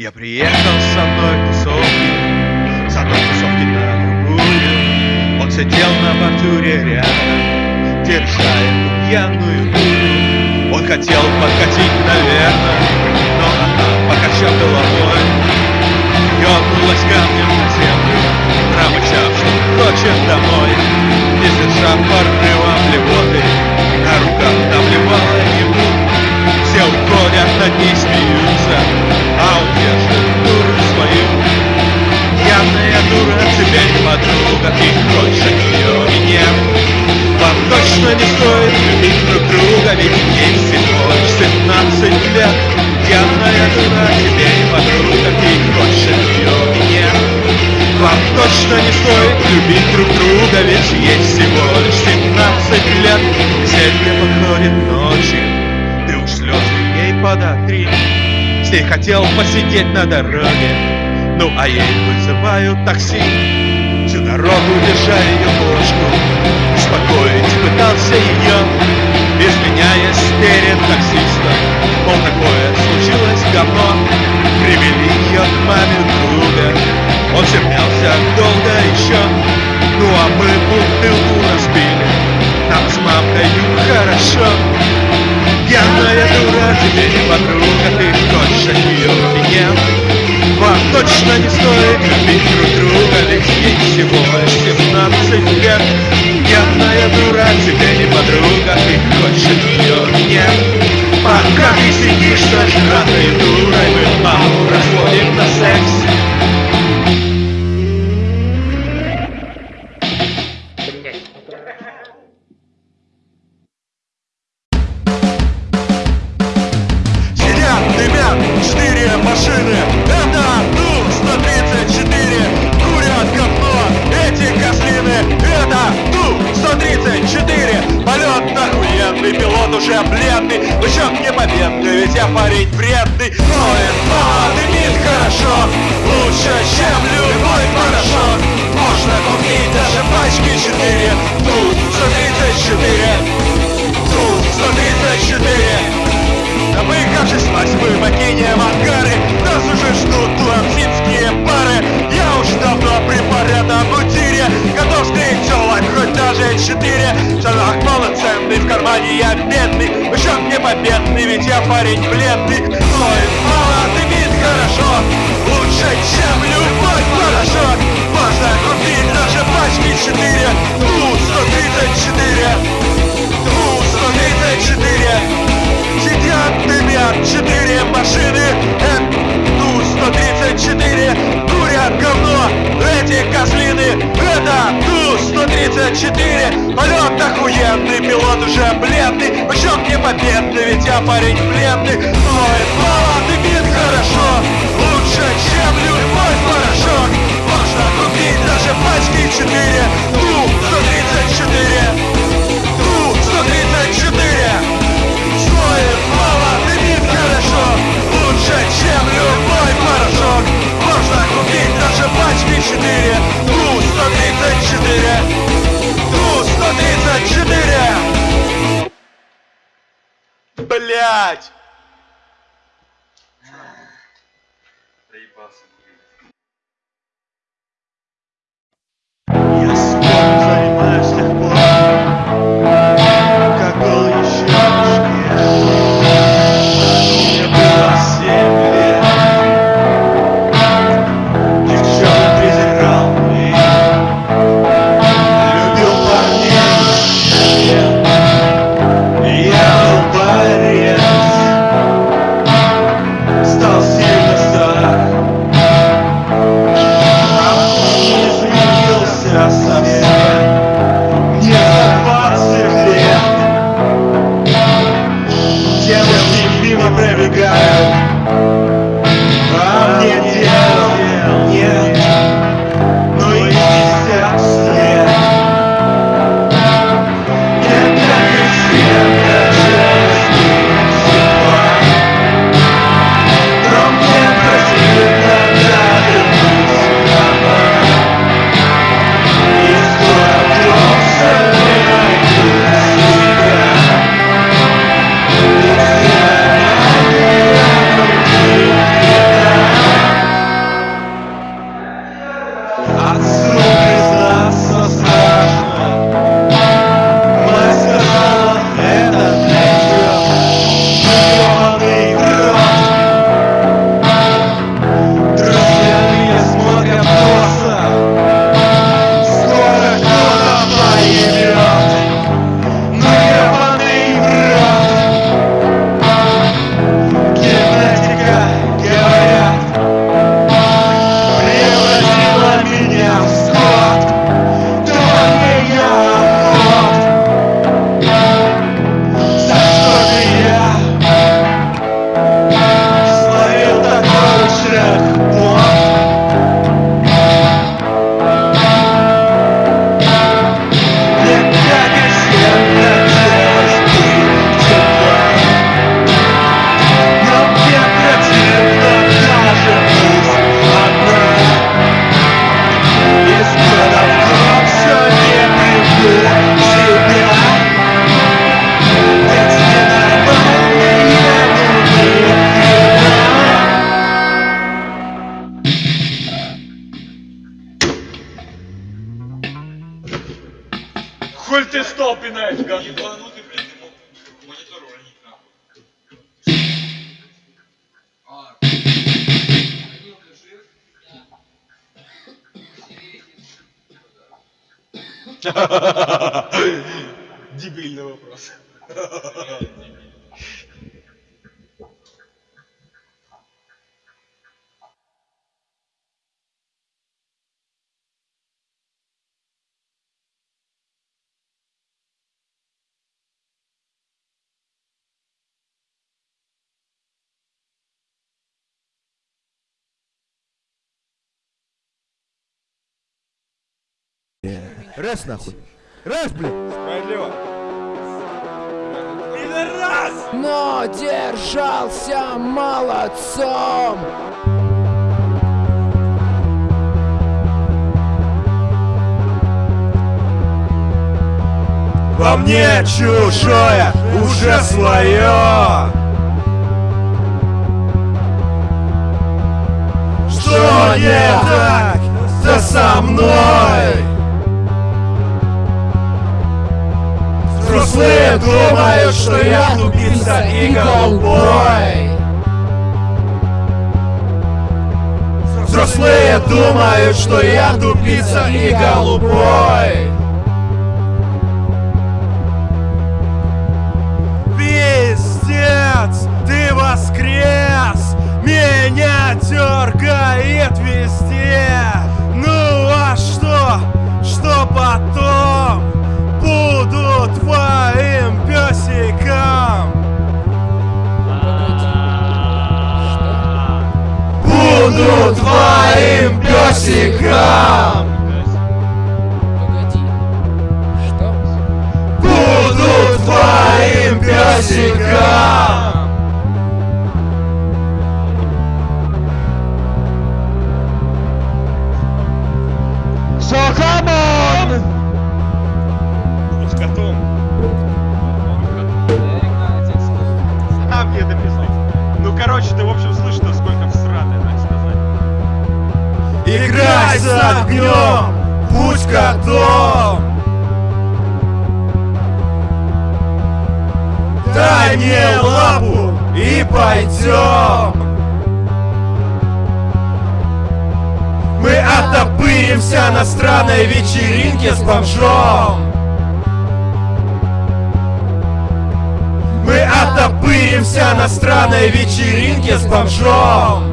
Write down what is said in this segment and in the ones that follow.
Я приехал с одной тусовки, с одной тусовки на другую. Он сидел на бортуре рядом, держа эту пьяную дуру. Он хотел подкатить, наверное, но она, покачав головой, ёбнулась камнем на землю, промычав, что хочет домой. Ночи, ты уж слезы ей подотри. С ней хотел посидеть на дороге, ну а ей вызывают такси. Всю дорогу держа ее ложку, успокоить пытался ее, извиняясь перед таксистом. Мол, такое случилось говно, привели ее к маме друга. Он терпелся долго еще, ну а мы бутылку разбили, нам с мамкою хорошо. Пьяная дура, тебе не подруга, ты от нее меня. Вам точно не стоит любить друг друга, ведь ей всего лишь 17 лет. Пьяная дура, тебе не подруга, ты хочешь от нее меня. Пока ты сидишь зажратой дурой, мы маму разводим на секс. Четыре. Шалах полноценный, в кармане я бедный. Еще мне победный, ведь я парень бледный. Ноет мало, дымит хорошо. Лучше, чем любой порошок Можно купить даже пачки четыре. Ту-134 Ту-134 Сидят, дымят четыре машины Ту-134 Курят говно эти козлины. Это Ту-134 Полет охуенный, пилот уже бледный. Почет не победный, ведь я парень бледный. Ноет мало, дымит хорошо. Лучше, чем любой порошок. Можно купить даже пачки четыре. Ту-134 Ту-134 Стоит мало, дымит хорошо. Лучше, чем любой пачки 4 Ту-134 Ту-134 Блять! Я Дебильный вопрос. Раз нахуй. Раз, блин. Справедливо. но держался молодцом. Во мне чужое уже свое. Что не так, да со мной? Взрослые думают, что я тупица и голубой. Взрослые думают, что я тупица и голубой. Пиздец, ты воскрес, меня дергает везде. Ну а что, что потом? Буду твоим песиком. Буду твоим песиком. Погоди. Что? Буду твоим песиком. С огнем, будь котом. Дай мне лапу и пойдем. Мы оттопыримся на странной вечеринке с бомжом. Мы оттопыримся на странной вечеринке с бомжом.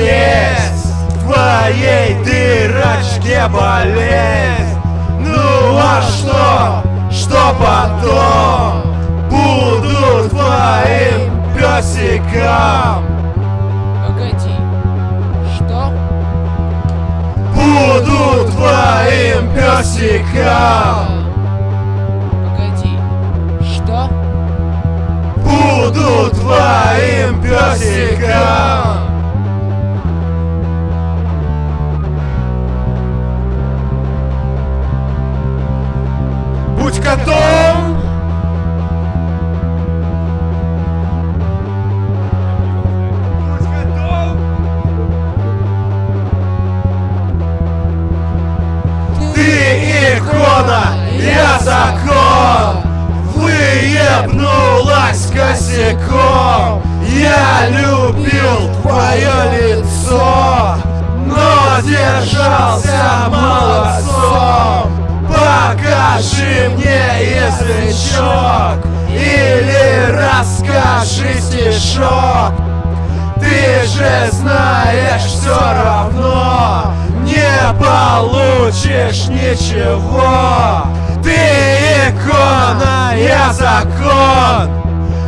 Слезь, в твоей дырочке болезнь. Ну а что, что потом? Буду твоим песиком. Погоди. Что? Буду твоим песиком. Погоди. Что? Буду твоим песиком. Будь котом. Ты икона, я закон. Выебнулась косяком. Я любил твое лицо Но держался молодцом Покажи мне язычок Или расскажи стишок. Ты же знаешь все равно Не получишь ничего. Ты икона, я закон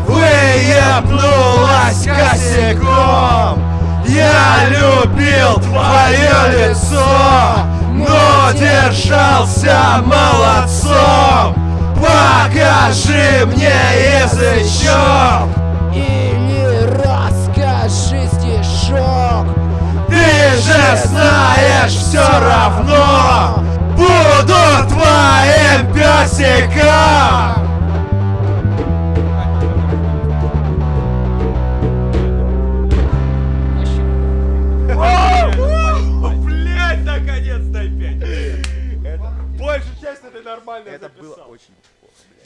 Выебнулась косяком. Я любил твое лицо Но держался молодцом. Покажи мне язычок. Или расскажи стишок. Ты же знаешь все равно. Буду твоим песиком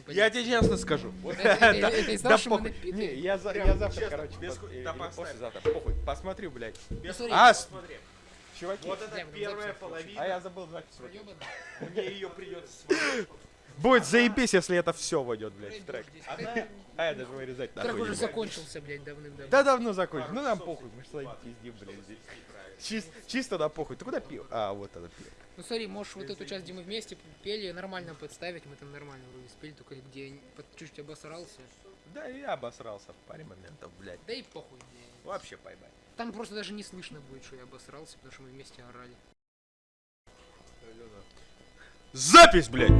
Я тебе честно скажу. Да что мы. Не, я завтра, короче, послезавтра, похуй, посмотрю, блядь. Без смотри. А, с- посмотри. Чуваки, Вот это ну, первая половина. а я забыл запись. Мне ее придется смотреть. Будет заебись, если это все войдет, блядь, в трек. Трек- А я даже вырезать Трек нахуй уже не буду. закончился, блядь, давным-давно. Да давно закончил. Ну нам похуй, мы ж свои пиздим, блядь, здесь. Чис- Чисто на похуй. Ты куда пил? А, вот это пил. Ну смотри, можешь вот эту часть, где мы вместе пели, нормально подставить, мы там нормально вроде спели, только где под- чуть-чуть обосрался. Да и я обосрался в паре моментов, блядь. Да и похуй, блядь. Вообще поебать. Там просто даже не слышно будет, что я обосрался, потому что мы вместе орали. Запись, блядь!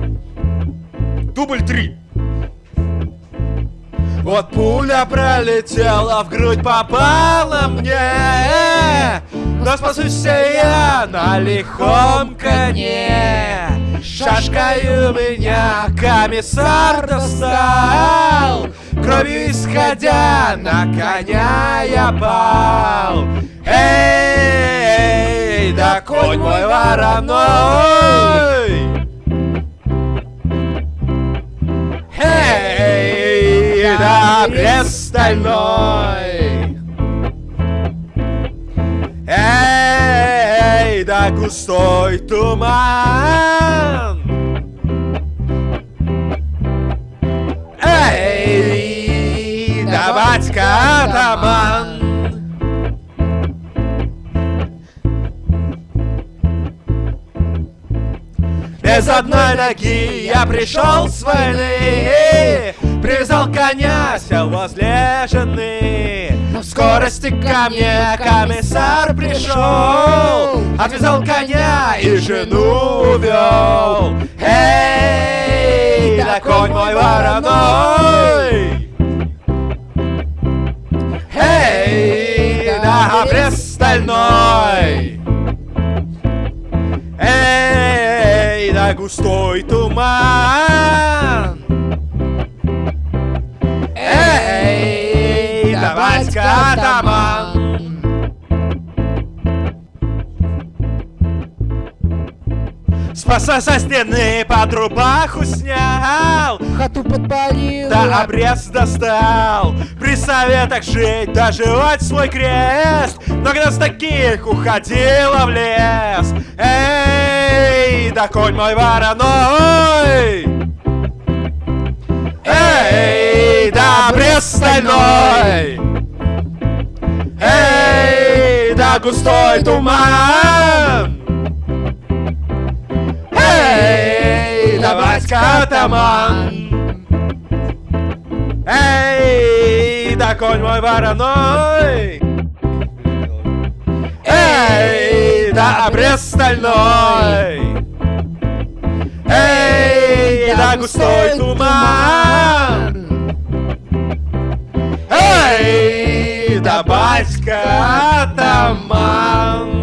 Дубль три. Вот пуля пролетела, в грудь попала мне Но спасусь я на лихом коне Шашкой у меня комиссар достал. Кровью исходя на коня я пал. Эй, да конь мой вороной Эй, да стальной густой туман. Эй, да батька атаман. Без одной ноги я пришел с войны Привязал коня, сел возле жены В скорости ко мне комиссар пришел. Отвязал коня и жену увел. Эй, да конь мой вороной. Эй, да обрез стальной. Эй, да густой туман Спаса со стены под рубаху снял. Хату подпалил! да обрез достал. При советах жить, доживать свой крест. Много с таких уходила в лес? Эй, да конь мой вороной. Эй, да обрез стальной. Эй, да густой туман Эй, да батька атаман Эй, да конь мой вороной Эй, да обрез стальной Эй, да густой туман Эй, да батька атаман